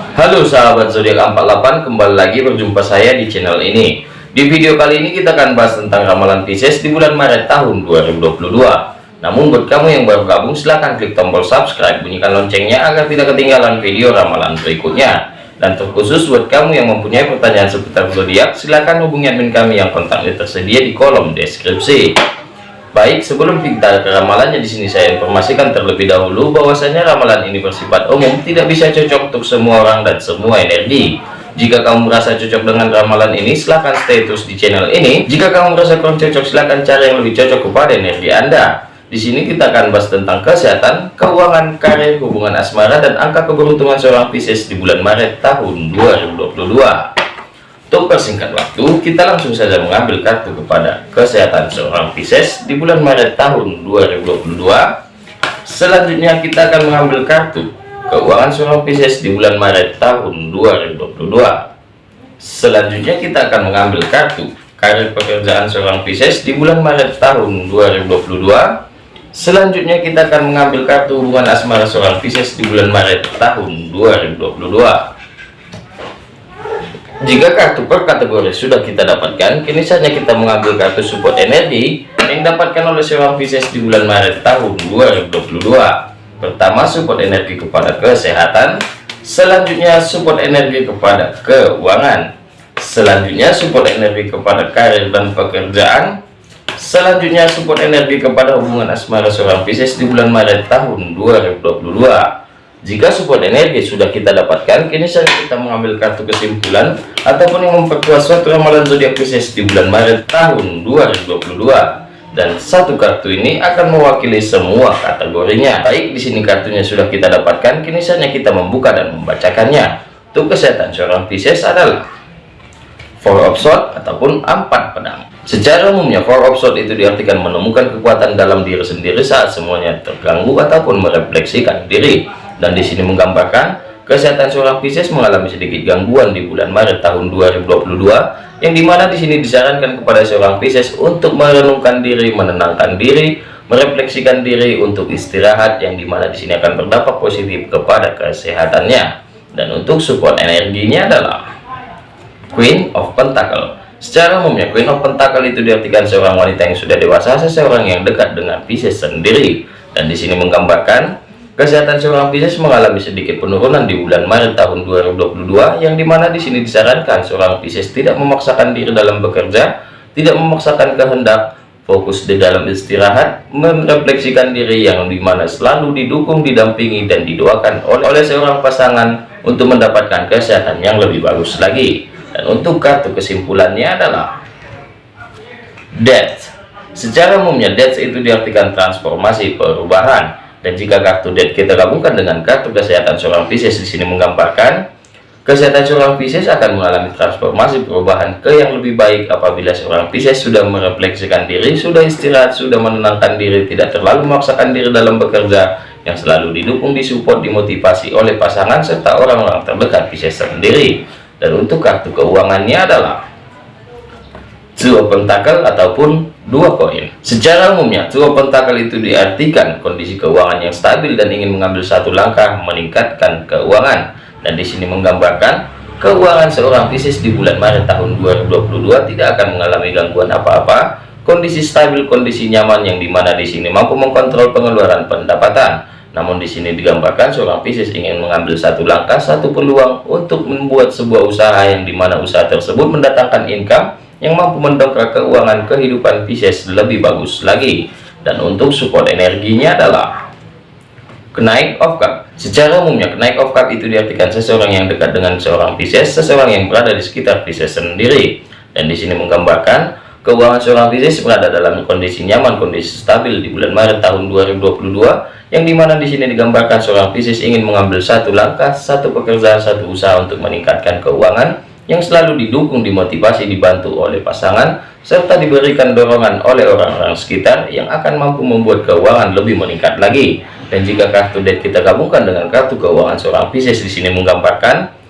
Halo sahabat zodiak 48 kembali lagi berjumpa saya di channel ini. Di video kali ini kita akan bahas tentang ramalan Pisces di bulan Maret tahun 2022 namun buat kamu yang baru gabung silahkan klik tombol subscribe bunyikan loncengnya agar tidak ketinggalan video ramalan berikutnya. Dan terkhusus buat kamu yang mempunyai pertanyaan seputar zodiak silahkan hubungi admin kami yang kontaknya tersedia di kolom deskripsi Baik, sebelum kita ke ramalannya di sini saya informasikan terlebih dahulu bahwasanya ramalan ini bersifat umum, tidak bisa cocok untuk semua orang dan semua energi. Jika kamu merasa cocok dengan ramalan ini, silahkan stay terus di channel ini. Jika kamu merasa kurang cocok, silahkan cari yang lebih cocok kepada energi Anda. Di sini kita akan bahas tentang kesehatan, keuangan, karir, hubungan asmara, dan angka keberuntungan seorang Pisces di bulan Maret tahun 2022. Untuk persingkat waktu, kita langsung saja mengambil kartu kepada kesehatan seorang Pisces di bulan Maret tahun 2022. Selanjutnya kita akan mengambil kartu keuangan seorang Pisces di bulan Maret tahun 2022. Selanjutnya kita akan mengambil kartu karir pekerjaan seorang Pisces di bulan Maret tahun 2022. Selanjutnya kita akan mengambil kartu hubungan asmara seorang Pisces di bulan Maret tahun 2022. Jika kartu per kategori sudah kita dapatkan, kini saatnya kita mengambil kartu support energi yang dapatkan oleh seorang Pisces di bulan Maret tahun 2022. Pertama, support energi kepada kesehatan. Selanjutnya, support energi kepada keuangan. Selanjutnya, support energi kepada karir dan pekerjaan. Selanjutnya, support energi kepada hubungan asmara seorang Pisces di bulan Maret tahun 2022. Jika support energi sudah kita dapatkan, kini saja kita mengambil kartu kesimpulan ataupun yang memperkuat suatu ramalan zodiak Pisces di bulan Maret tahun 2022. Dan satu kartu ini akan mewakili semua kategorinya. Baik, di sini kartunya sudah kita dapatkan, kini saja kita membuka dan membacakannya. Untuk kesehatan seorang Pisces adalah Four of Swords ataupun empat pedang. Secara umumnya, Four of Swords itu diartikan menemukan kekuatan dalam diri sendiri saat semuanya terganggu ataupun merefleksikan diri dan di sini menggambarkan kesehatan seorang Pisces mengalami sedikit gangguan di bulan Maret tahun 2022 yang di mana di sini disarankan kepada seorang Pisces untuk merenungkan diri, menenangkan diri, merefleksikan diri untuk istirahat yang di mana di sini akan berdampak positif kepada kesehatannya. Dan untuk support energinya adalah Queen of Pentacle. Secara umumnya Queen of Pentacle itu diartikan seorang wanita yang sudah dewasa seseorang yang dekat dengan Pisces sendiri. Dan di sini menggambarkan Kesehatan seorang Pisces mengalami sedikit penurunan di bulan Maret tahun 2022 yang di mana di sini disarankan seorang Pisces tidak memaksakan diri dalam bekerja, tidak memaksakan kehendak, fokus di dalam istirahat, merefleksikan diri yang di mana selalu didukung, didampingi, dan didoakan oleh, seorang pasangan untuk mendapatkan kesehatan yang lebih bagus lagi. Dan untuk kartu kesimpulannya adalah Death. Secara umumnya Death itu diartikan transformasi perubahan dan jika kartu dead kita gabungkan dengan kartu kesehatan seorang Pisces di sini menggambarkan kesehatan seorang Pisces akan mengalami transformasi perubahan ke yang lebih baik apabila seorang Pisces sudah merefleksikan diri, sudah istirahat, sudah menenangkan diri, tidak terlalu memaksakan diri dalam bekerja, yang selalu didukung, disupport, dimotivasi oleh pasangan serta orang-orang terdekat Pisces sendiri. Dan untuk kartu keuangannya adalah Two Pentacle ataupun dua koin. Secara umumnya, dua pentakel itu diartikan kondisi keuangan yang stabil dan ingin mengambil satu langkah meningkatkan keuangan. Dan di sini menggambarkan keuangan seorang Pisces di bulan Maret tahun 2022 tidak akan mengalami gangguan apa-apa. Kondisi stabil, kondisi nyaman yang di mana di sini mampu mengkontrol pengeluaran pendapatan. Namun di sini digambarkan seorang Pisces ingin mengambil satu langkah, satu peluang untuk membuat sebuah usaha yang di mana usaha tersebut mendatangkan income yang mampu mendongkrak keuangan kehidupan Pisces lebih bagus lagi. Dan untuk support energinya adalah kenaik of cup secara umumnya kenaik of cup itu diartikan seseorang yang dekat dengan seorang Pisces seseorang yang berada di sekitar Pisces sendiri. Dan di sini menggambarkan keuangan seorang Pisces berada dalam kondisi nyaman kondisi stabil di bulan Maret tahun 2022 yang di mana di sini digambarkan seorang Pisces ingin mengambil satu langkah satu pekerjaan satu usaha untuk meningkatkan keuangan yang selalu didukung, dimotivasi, dibantu oleh pasangan, serta diberikan dorongan oleh orang-orang sekitar yang akan mampu membuat keuangan lebih meningkat lagi. Dan jika kartu debt kita gabungkan dengan kartu keuangan seorang Pisces di sini menggambarkan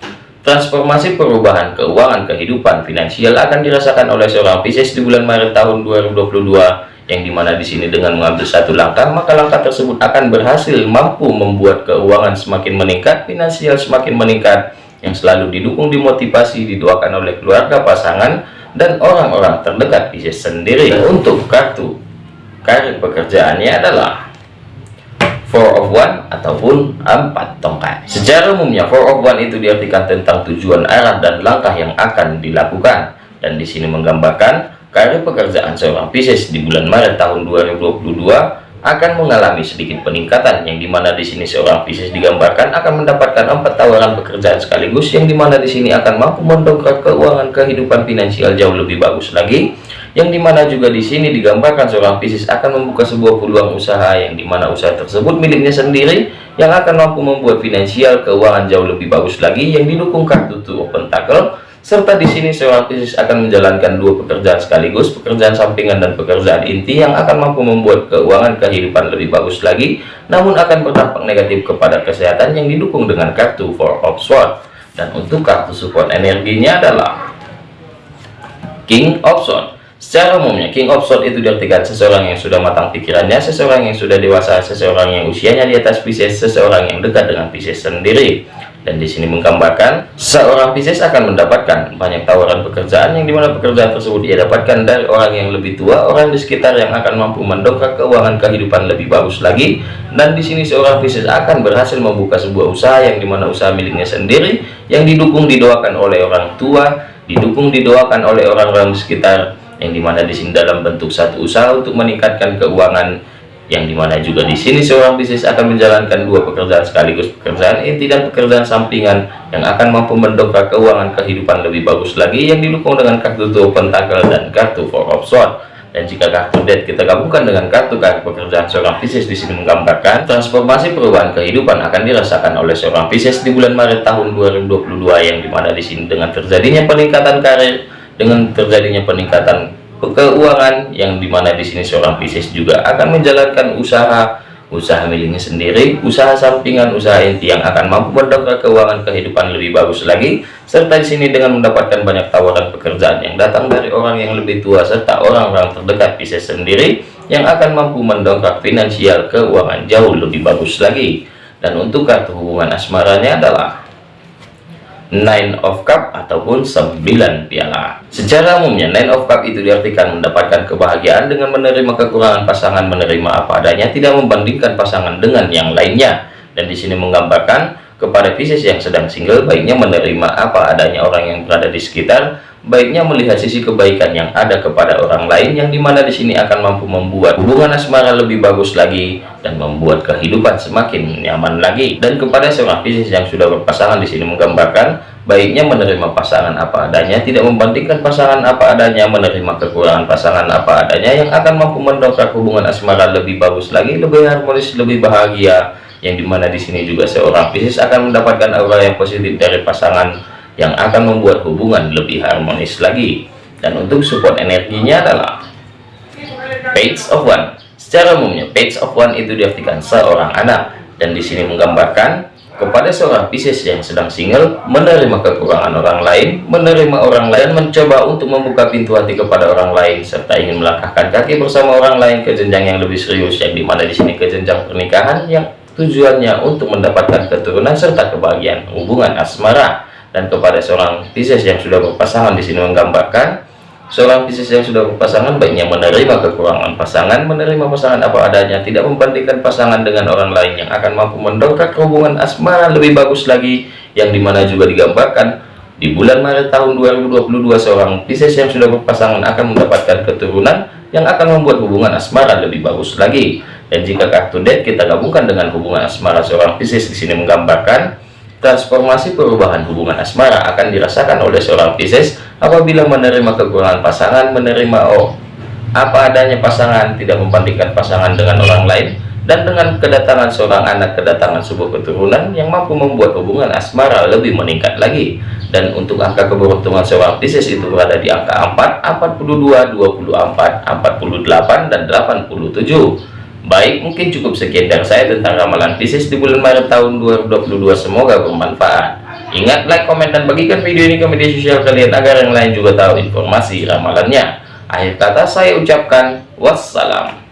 transformasi perubahan keuangan kehidupan finansial akan dirasakan oleh seorang Pisces di bulan Maret tahun 2022 yang di mana di sini dengan mengambil satu langkah maka langkah tersebut akan berhasil mampu membuat keuangan semakin meningkat finansial semakin meningkat yang selalu didukung dimotivasi didoakan oleh keluarga pasangan dan orang-orang terdekat Pisces sendiri. Dan untuk kartu karir pekerjaannya adalah four of one ataupun empat tongkat. Secara umumnya four of one itu diartikan tentang tujuan arah dan langkah yang akan dilakukan. Dan di sini menggambarkan karir pekerjaan seorang Pisces di bulan Maret tahun 2022 akan mengalami sedikit peningkatan yang di mana di sini seorang Pisces digambarkan akan mendapatkan empat tawaran pekerjaan sekaligus yang di mana di sini akan mampu mendongkrak keuangan kehidupan finansial jauh lebih bagus lagi. Yang di mana juga di sini digambarkan seorang Pisces akan membuka sebuah peluang usaha yang di mana usaha tersebut miliknya sendiri yang akan mampu membuat finansial keuangan jauh lebih bagus lagi yang didukung kartu Two of Pentacle serta di sini seorang Pisces akan menjalankan dua pekerjaan sekaligus, pekerjaan sampingan dan pekerjaan inti yang akan mampu membuat keuangan kehidupan lebih bagus lagi, namun akan berdampak negatif kepada kesehatan yang didukung dengan kartu Four of Swords. Dan untuk kartu support energinya adalah King of Swords. Secara umumnya, King of Swords itu diartikan seseorang yang sudah matang pikirannya, seseorang yang sudah dewasa, seseorang yang usianya di atas Pisces, seseorang yang dekat dengan Pisces sendiri. Dan di sini menggambarkan seorang Pisces akan mendapatkan banyak tawaran pekerjaan yang di mana pekerjaan tersebut ia dapatkan dari orang yang lebih tua orang di sekitar yang akan mampu mendongkrak keuangan kehidupan lebih bagus lagi. Dan di sini seorang Pisces akan berhasil membuka sebuah usaha yang di mana usaha miliknya sendiri yang didukung didoakan oleh orang tua didukung didoakan oleh orang-orang di sekitar yang di mana di sini dalam bentuk satu usaha untuk meningkatkan keuangan yang di mana juga di sini seorang bisnis akan menjalankan dua pekerjaan sekaligus pekerjaan inti dan pekerjaan sampingan yang akan mampu mendongkrak keuangan kehidupan lebih bagus lagi yang didukung dengan kartu Two Pentacle dan kartu of Swords dan jika kartu Death kita gabungkan dengan kartu kartu pekerjaan seorang Pisces di sini menggambarkan transformasi perubahan kehidupan akan dirasakan oleh seorang Pisces di bulan Maret tahun 2022 yang di mana di sini dengan terjadinya peningkatan karir dengan terjadinya peningkatan keuangan yang di mana di sini seorang Pisces juga akan menjalankan usaha usaha miliknya sendiri usaha sampingan usaha inti yang akan mampu mendongkrak keuangan kehidupan lebih bagus lagi serta di sini dengan mendapatkan banyak tawaran pekerjaan yang datang dari orang yang lebih tua serta orang-orang terdekat Pisces sendiri yang akan mampu mendongkrak finansial keuangan jauh lebih bagus lagi. Dan untuk kartu hubungan asmaranya adalah Nine of Cup ataupun 9 piala. Secara umumnya Nine of Cup itu diartikan mendapatkan kebahagiaan dengan menerima kekurangan pasangan menerima apa adanya tidak membandingkan pasangan dengan yang lainnya dan di sini menggambarkan kepada Pisces yang sedang single baiknya menerima apa adanya orang yang berada di sekitar baiknya melihat sisi kebaikan yang ada kepada orang lain yang di mana di sini akan mampu membuat hubungan asmara lebih bagus lagi dan membuat kehidupan semakin nyaman lagi. Dan kepada seorang Pisces yang sudah berpasangan di sini menggambarkan baiknya menerima pasangan apa adanya tidak membandingkan pasangan apa adanya menerima kekurangan pasangan apa adanya yang akan mampu mendongkrak hubungan asmara lebih bagus lagi lebih harmonis lebih bahagia yang di mana di sini juga seorang Pisces akan mendapatkan aura yang positif dari pasangan yang akan membuat hubungan lebih harmonis lagi. Dan untuk support energinya adalah page of one. Secara umumnya page of one itu diartikan seorang anak. Dan di sini menggambarkan kepada seorang Pisces yang sedang single menerima kekurangan orang lain menerima orang lain mencoba untuk membuka pintu hati kepada orang lain serta ingin melangkahkan kaki bersama orang lain ke jenjang yang lebih serius yang di mana di sini ke jenjang pernikahan yang tujuannya untuk mendapatkan keturunan serta kebahagiaan hubungan asmara. Dan kepada seorang Pisces yang sudah berpasangan di sini menggambarkan seorang Pisces yang sudah berpasangan baiknya menerima kekurangan pasangan menerima pasangan apa adanya tidak membandingkan pasangan dengan orang lain yang akan mampu mendongkrak hubungan asmara lebih bagus lagi yang di mana juga digambarkan di bulan Maret tahun 2022 seorang Pisces yang sudah berpasangan akan mendapatkan keturunan yang akan membuat hubungan asmara lebih bagus lagi dan jika kartu death kita gabungkan dengan hubungan asmara seorang Pisces di sini menggambarkan Transformasi perubahan hubungan asmara akan dirasakan oleh seorang Pisces apabila menerima kekurangan pasangan, menerima oh apa adanya pasangan, tidak membandingkan pasangan dengan orang lain, dan dengan kedatangan seorang anak, kedatangan sebuah keturunan yang mampu membuat hubungan asmara lebih meningkat lagi. Dan untuk angka keberuntungan seorang Pisces itu berada di angka 4, 42, 24, 48, dan 87. Baik, mungkin cukup sekian dari saya tentang ramalan Pisces di bulan Maret tahun 2022. Semoga bermanfaat. Ingat, like, komen, dan bagikan video ini ke media sosial kalian agar yang lain juga tahu informasi ramalannya. Akhir kata saya ucapkan, wassalam